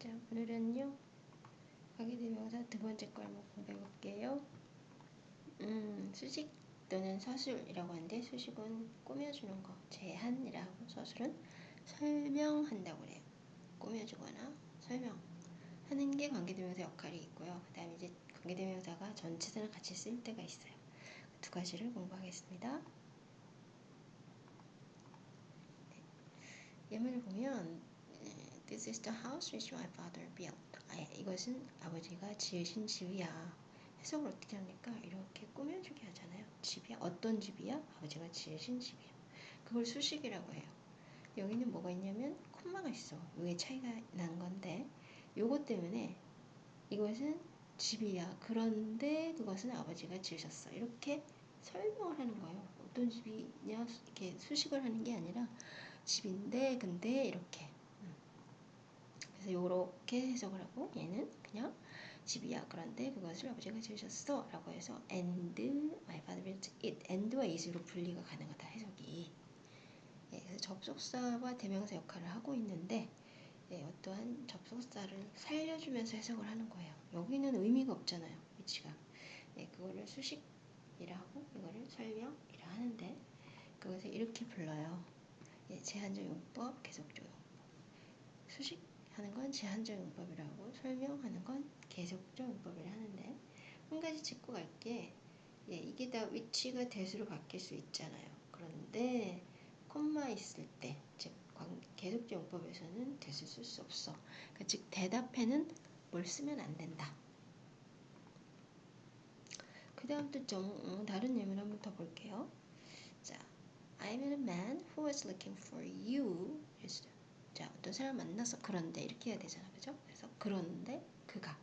자, 오늘은요. 관계대명사 두 번째 걸 한번 공부해 볼게요. 음, 수식 또는 서술이라고 하는데 수식은 꾸며주는 거, 제한이라고 서술은 설명한다고 그래요. 꾸며주거나 설명하는 게 관계대명사 역할이 있고요. 그 다음에 이제 관계대명사가 전치사랑 같이 쓸 때가 있어요. 두 가지를 공부하겠습니다. 네. 예문을 보면 This is the house which my father built. 아, 이것은 아버지가 지으신 집이야. 해석을 어떻게 합니까? 이렇게 꾸며주게 하잖아요. 집이야? 어떤 집이야? 아버지가 지으신 집이야. 그걸 수식이라고 해요. 여기는 뭐가 있냐면 콤마가 있어. 이게 차이가 난 건데 요것 때문에 이것은 집이야. 그런데 그것은 아버지가 지으셨어. 이렇게 설명을 하는 거예요. 어떤 집이냐 이렇게 수식을 하는 게 아니라 집인데 근데 이렇게 그래서 요렇게 해석을 하고 얘는 그냥 집이야. 그런데 그것을 아버지가 지으셨어. 라고 해서 and my father built it. and와 is로 분리가 가능하다. 해석이. 예, 그래서 접속사와 대명사 역할을 하고 있는데 예, 어떠한 접속사를 살려주면서 해석을 하는 거예요. 여기는 의미가 없잖아요. 위치가. 예, 그거를 수식이라 고 이거를 설명이라 하는데 그것을 이렇게 불러요. 예, 제한적 용법, 계속적 용법. 수식 하는 건 제한적 용법이라고 설명하는 건 계속적 용법이라 하는데 한 가지 짚고 갈게 예, 이게 다 위치가 대수로 바뀔 수 있잖아요. 그런데 콤마 있을 때, 즉 계속적 용법에서는 대수 쓸 수 없어. 그러니까 즉 대답에는 뭘 쓰면 안 된다. 그 다음 또 좀, 음, 다른 예문 한번 더 볼게요. 자, I met a man who was looking for you. 자, 어떤 사람 만나서 그런데 이렇게 해야 되잖아. 그죠? 그래서 그런데 그가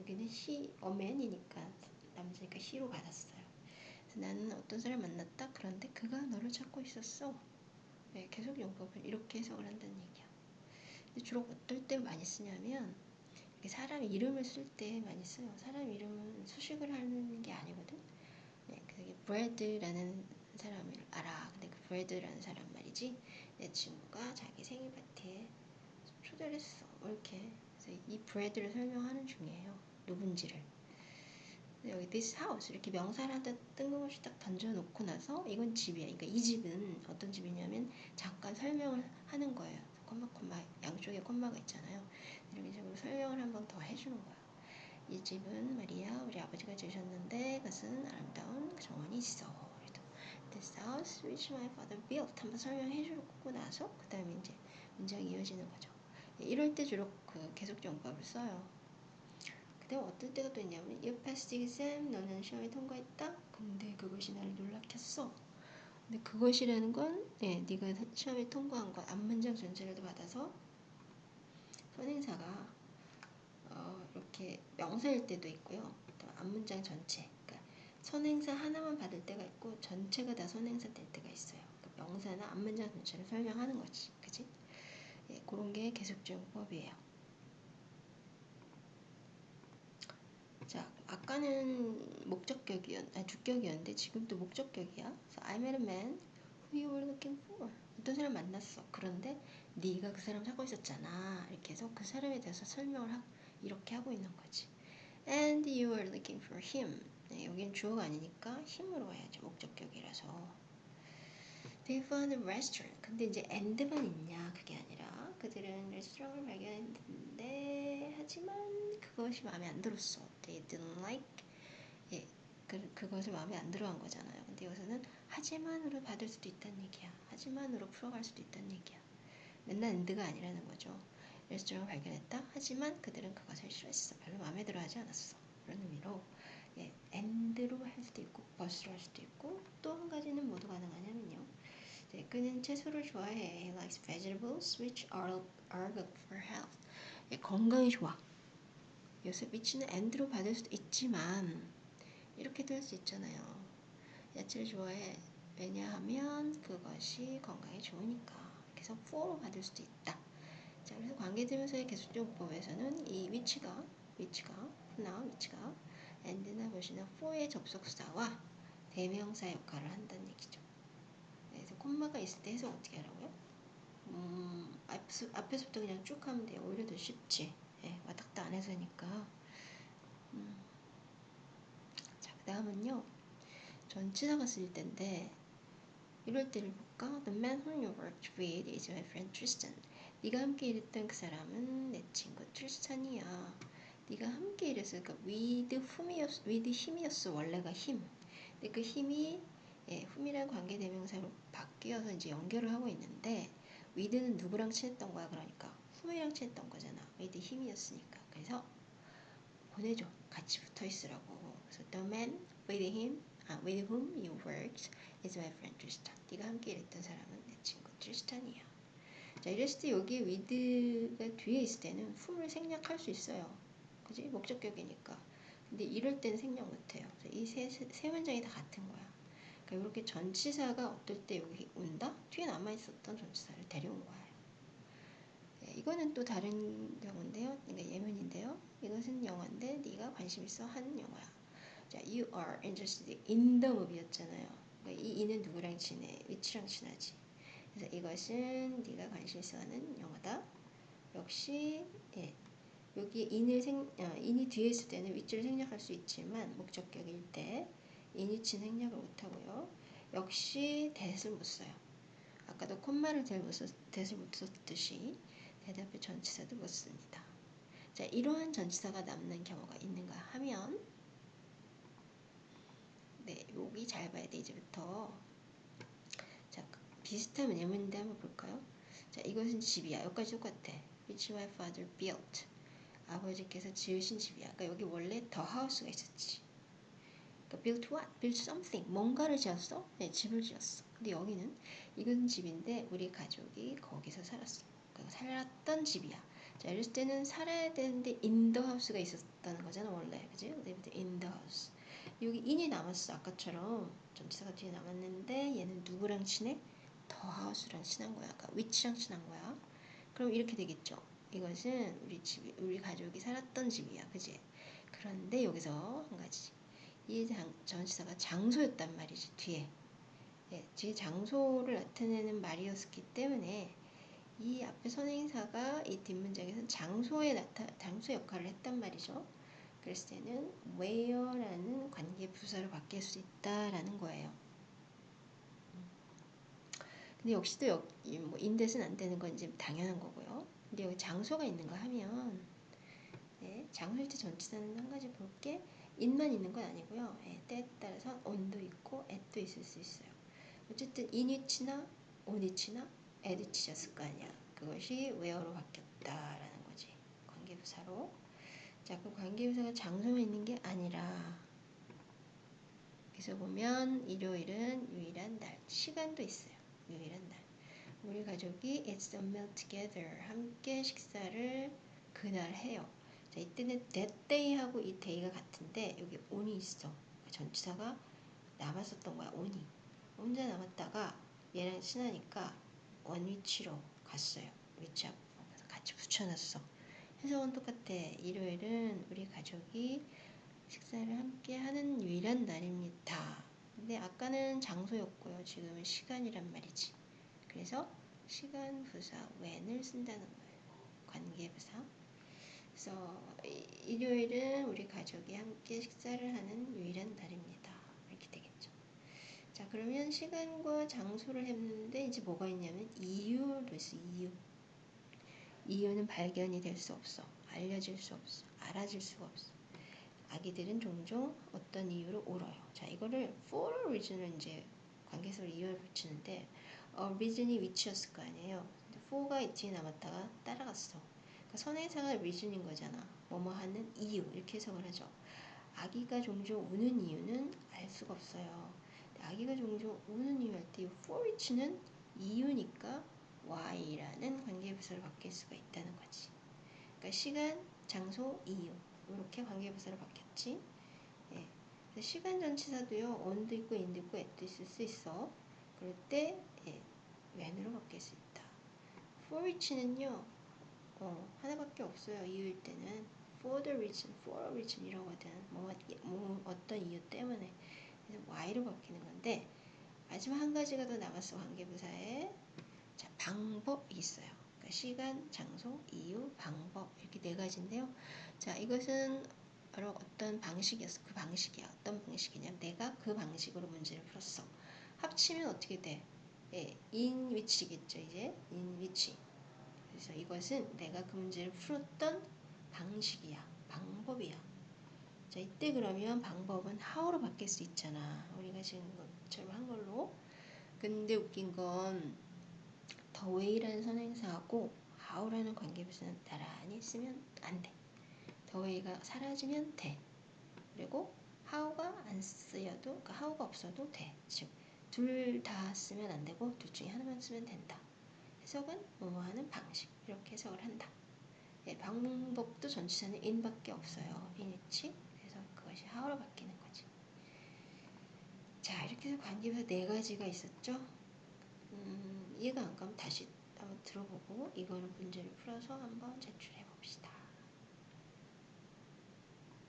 여기는 a man이니까 남자니까 he로 받았어요. 그래서 나는 어떤 사람 만났다. 그런데 그가 너를 찾고 있었어. 네, 계속 용법을 이렇게 해석을 한다는 얘기야. 근데 주로 어떨 때 많이 쓰냐면 사람 이름을 쓸 때 많이 써요. 사람 이름은 수식을 하는 게 아니거든. 네, 그게 브래드라는 사람을 알아. 근데 그 브래드라는 사람 말이지. 내 친구가 자기 생일 파티에 초대를 했어. 뭐 이렇게. 그래서 이 브레드를 설명하는 중이에요. 누군지를. 여기 this house 이렇게 명사를 하다 뜬금없이 딱 던져놓고 나서 이건 집이야. 그러니까 이 집은 어떤 집이냐면 잠깐 설명을 하는 거예요. 콤마 콤마 양쪽에 콤마가 있잖아요. 이런 식으로 설명을 한 번 더 해주는 거야. 이 집은 말이야 우리 아버지가 지으셨는데 그것은 아름다운 정원이 있어. This house which my father built 한번 설명해 주고 나서 그 다음에 이제 문장이 이어지는 거죠. 이럴 때 주로 그 계속 용법을 써요. 그 다음 어떨 때가 또 있냐면 You passed exam 너는 시험에 통과했다. 근데 그것이 나를 놀라켰어. 근데 그것이라는 건 네, 네가 시험에 통과한 것 앞문장 전체를 받아서 선행사가 어, 이렇게 명사일 때도 있고요. 앞문장 전체 선행사 하나만 받을 때가 있고 전체가 다 선행사 될 때가 있어요. 그러니까 명사나 앞문장 전체를 설명하는 거지. 그지? 예, 그런 게 계속적용법이에요. 자, 아까는 목적격이었, 아, 주격이었는데 지금도 목적격이야. 그래서 I met a man who you were looking for. 어떤 사람 만났어. 그런데 네가 그 사람 찾고 있었잖아. 이렇게 해서 그 사람에 대해서 설명을 하, 이렇게 하고 있는 거지. And you were looking for him. 네, 여긴 주어가 아니니까 힘으로 해야죠. 목적격이라서. They found a restaurant. 근데 이제 and만 있냐 그게 아니라 그들은 레스토랑을 발견했는데 하지만 그것이 마음에 안 들었어. They didn't like. 예, 그, 그것을 마음에 안 들어한 거잖아요. 근데 여기서는 하지만으로 받을 수도 있다는 얘기야. 하지만으로 풀어갈 수도 있다는 얘기야. 맨날 and가 아니라는 거죠. 레스토랑을 발견했다. 하지만 그들은 그것을 싫어했어. 별로 마음에 들어하지 않았어. 그런 의미로 예, and로 할 수도 있고 버스로 할 수도 있고 또 한 가지는 모두 가능하냐면요. 네, 그는 채소를 좋아해. He likes vegetables which are, are good for health. 예, 건강에 좋아. 요새 위치는 and로 받을 수도 있지만 이렇게도 할 수 있잖아요. 야채를 좋아해. 왜냐하면 그것이 건강에 좋으니까. 그래서 for로 받을 수도 있다. 자, 그래서 관계대명사의 계속적법에서는 이 위치가 위치가 나온 위치가 and나 보시는 for의 접속사와 대명사 역할을 한다는 얘기죠. 그래서 콤마가 있을 때 해석 어떻게 하라고요? 음, 앞에서부터 그냥 쭉 하면 돼요. 오히려 더 쉽지. 예, 갔다 안 해서니까. 음. 자, 그 다음은요. 전치사가 쓸 때인데 이럴 때를 볼까? The man whom you worked with is my friend Tristan. 네가 함께 일했던 그 사람은 내 친구 트리스탄이야. 네가 함께 일했어. 그러니까 with whom이었어. with him이었어. 원래가 힘. 근데 그 힘이 예, whom이라는 관계 대명사로 바뀌어서 이제 연결을 하고 있는데 with는 누구랑 친했던 거야? 그러니까 whom이랑 친했던 거잖아. with 힘이었으니까. 그래서 보내줘. 같이 붙어 있으라고. 그래서 the man with him, 아, with whom you worked is my friend Tristan. 네가 함께 일했던 사람은 내 친구 트리스탄이야. 자, 이랬을 때 여기 with가 뒤에 있을 때는 whom을 생략할 수 있어요. 그지? 목적격이니까. 근데 이럴 땐 생략 못해요. 이세 세 문장이 다 같은 거야. 그러니까 이렇게 전치사가 어떨 때 여기 온다? 뒤에 남아있었던 전치사를 데려온 거예요. 네, 이거는 또 다른 경우인데요. 그러니까 예문인데요. 이것은 영화인데 네가 관심 있어 하는 영화야. 자, you are interested in the movie였잖아요. 그러니까 이 이는 누구랑 친해? 위치랑 친하지. 그래서 이것은 네가 관심 있어 하는 영화다. 역시 예, 여기 인을 생, 어, 인이 뒤에 있을 때는 위치를 생략할 수 있지만 목적격일 때 인위치 생략을 못하고요. 역시 대을 못 써요. 아까도 콤마를 대를 못, 썼, 대을 못 썼듯이 대답의 전치사도 못 씁니다. 자, 이러한 전치사가 남는 경우가 있는가 하면 네, 여기 잘 봐야 돼 이제부터 자, 비슷한 예문인데 한번 볼까요? 자, 이것은 집이야. 여기까지 똑같아. Which my father built. 아버지께서 지으신 집이야. 그러니까 여기 원래 더 하우스가 있었지. 그러니까 built what? built something. 뭔가를 지었어? 네, 집을 지었어. 근데 여기는 이건 집인데 우리 가족이 거기서 살았어. 그러니까 살았던 집이야. 자, 이럴 때는 살아야 되는데 the house가 있었다는 거잖아 원래, 그지? in the house. 여기 in이 남았어 아까처럼 전치사가 뒤에 남았는데 얘는 누구랑 친해? 더 house랑 친한 거야. 그러니까 which랑 친한 거야. 그럼 이렇게 되겠죠. 이것은 우리 집, 우리 가족이 살았던 집이야, 그지? 그런데 여기서 한 가지, 이 장, 전치사가 장소였단 말이지 뒤에. 예, 뒤에 장소를 나타내는 말이었기 때문에 이 앞에 선행사가 이 뒷문장에서 장소에 나타, 장소 역할을 했단 말이죠. 그랬을 때는 where라는 관계 부사로 바뀔 수 있다라는 거예요. 근데 역시도 여기 뭐 인댓은 안 되는 건 이제 당연한 거고요. 근데 여기 장소가 있는가 하면 네, 장소일 때 전치사는 한 가지 볼게 인만 있는 건 아니고요. 네, 때에 따라서 on도 있고 at도 있을 수 있어요. 어쨌든 in위치나 on위치나 at위치였을 거 아니야. 그것이 where로 바뀌었다라는 거지. 관계부사로. 자, 그 관계부사가 장소에 있는 게 아니라 그래서 보면 일요일은 유일한 날, 시간도 있어요. 유일한 날. 우리 가족이 it's a meal together 함께 식사를 그날 해요. 자, 이때는 that day하고 이 day가 같은데 여기 on이 있어. 전치사가 남았었던 거야. on이. 혼자 남았다가 얘랑 친하니까 원위치로 갔어요. 위치. 그래서 같이 붙여놨어. 해석은 똑같아. 일요일은 우리 가족이 식사를 함께 하는 유일한 날입니다. 근데 아까는 장소였고요. 지금은 시간이란 말이지. 그래서 시간 부사 when을 쓴다는 거예요. 관계 부사. 그래서 일요일은 우리 가족이 함께 식사를 하는 유일한 날입니다. 이렇게 되겠죠. 자, 그러면 시간과 장소를 했는데 이제 뭐가 있냐면 이유를 있어. 이유. 이유는 발견이 될 수 없어. 알려질 수 없어. 알아질 수가 없어. 아기들은 종종 어떤 이유로 울어요. 자, 이거를 for a reason을 이제 관계에서 이유를 붙이는데 어, reason이 위치였을 거 아니에요. 근데 for가 뒤에 남았다가 따라갔어. 그러니까 선행사가 reason인 거잖아. 뭐뭐 하는 이유 이렇게 해석을 하죠. 아기가 종종 우는 이유는 알 수가 없어요. 아기가 종종 우는 이유 할 때 for which는 이유니까 why라는 관계부사로 바뀔 수가 있다는 거지. 그러니까 시간, 장소, 이유 이렇게 관계부사로 바뀌었지. 예. 시간 전치사도요. on도 있고 in도 있고 at도 있을 수 있어. 그럴 때 예, when으로 바뀔 수 있다. for which는요. 어, 하나밖에 없어요. 이유일 때는 for the reason, for a reason 이러거든. 뭐, 뭐 어떤 이유 때문에 그래서 why로 바뀌는 건데 마지막 한 가지가 더 남았어 관계부사에 자 방법이 있어요. 그러니까 시간, 장소, 이유, 방법 이렇게 네 가지인데요. 자, 이것은 바로 어떤 방식이었어. 그 방식이야. 어떤 방식이냐면 내가 그 방식으로 문제를 풀었어. 합치면 어떻게 돼? 예, in which겠죠. 이제 in which. 그래서 이것은 내가 그 문제를 풀었던 방식이야. 방법이야. 자, 이때 그러면 방법은 how로 바뀔 수 있잖아. 우리가 지금 것처럼 한 걸로. 근데 웃긴 건 the way라는 선행사하고 how라는 관계부사는 나란히 쓰면 안 돼. the way가 사라지면 돼. 그리고 how가 안 쓰여도, 그러니까 how가 없어도 돼. 즉, 둘 다 쓰면 안 되고 둘 중에 하나만 쓰면 된다. 해석은 뭐뭐 하는 방식 이렇게 해석을 한다. 예, 방법도 전치사는 in밖에 없어요. in이치. 그래서 그것이 how로 바뀌는 거지. 자, 이렇게 해서 관계부사 네 가지가 있었죠. 음, 이해가 안 가면 다시 한번 들어보고 이거는 문제를 풀어서 한번 제출해 봅시다.